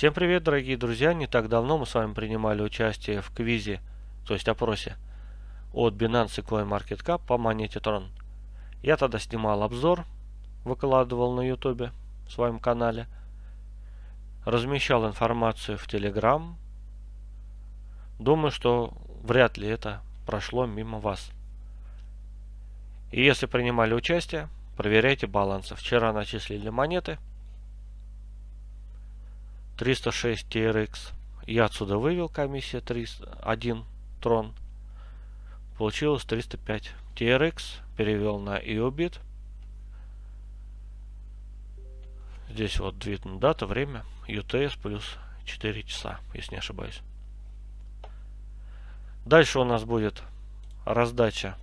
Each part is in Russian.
Всем привет, дорогие друзья! Не так давно мы с вами принимали участие в квизе, то есть опросе от Binance и CoinMarketCap по монете Tron. Я тогда снимал обзор, выкладывал на YouTube в своем канале, размещал информацию в Telegram. Думаю, что вряд ли это прошло мимо вас. И если принимали участие, проверяйте балансы. Вчера начислили монеты – 306 TRX. Я отсюда вывел комиссия 300, 1 трон. Получилось 305 TRX. Перевел на EOBIT. Здесь вот видно дата, время, UTS плюс 4 часа, если не ошибаюсь. Дальше у нас будет раздача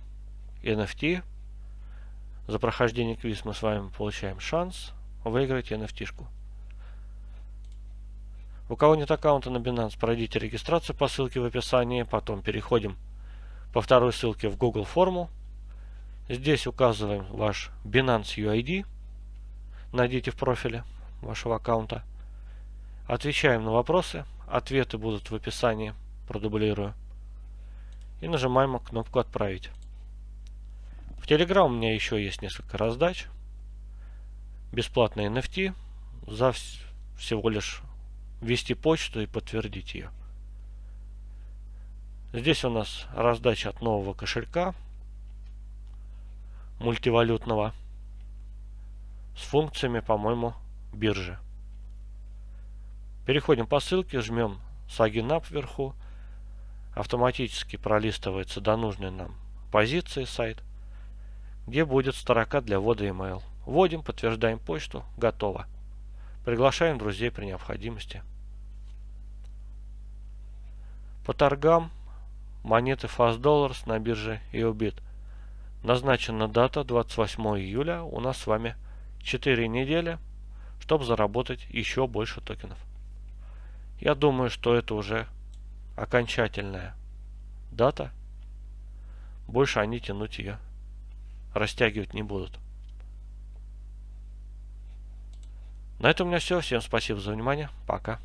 NFT. За прохождение квиз мы с вами получаем шанс выиграть NFT-шку. У кого нет аккаунта на Binance, пройдите регистрацию по ссылке в описании. Потом переходим по второй ссылке в Google форму. Здесь указываем ваш Binance UID. Найдите в профиле вашего аккаунта. Отвечаем на вопросы. Ответы будут в описании. Продублирую. И нажимаем кнопку «Отправить». В Telegram у меня еще есть несколько раздач. Бесплатные NFT за всего лишь ввести почту и подтвердить ее. Здесь у нас раздача от нового кошелька мультивалютного с функциями, по-моему, биржи. Переходим по ссылке, жмем Up вверху. Автоматически пролистывается до нужной нам позиции сайт, где будет строка для ввода email. Вводим, подтверждаем почту, готово. Приглашаем друзей при необходимости. По торгам монеты Fast Dollars на бирже EOBIT. Назначена дата 28 июля. У нас с вами 4 недели, чтобы заработать еще больше токенов. Я думаю, что это уже окончательная дата. Больше они тянуть ее, растягивать не будут. На этом у меня все. Всем спасибо за внимание. Пока.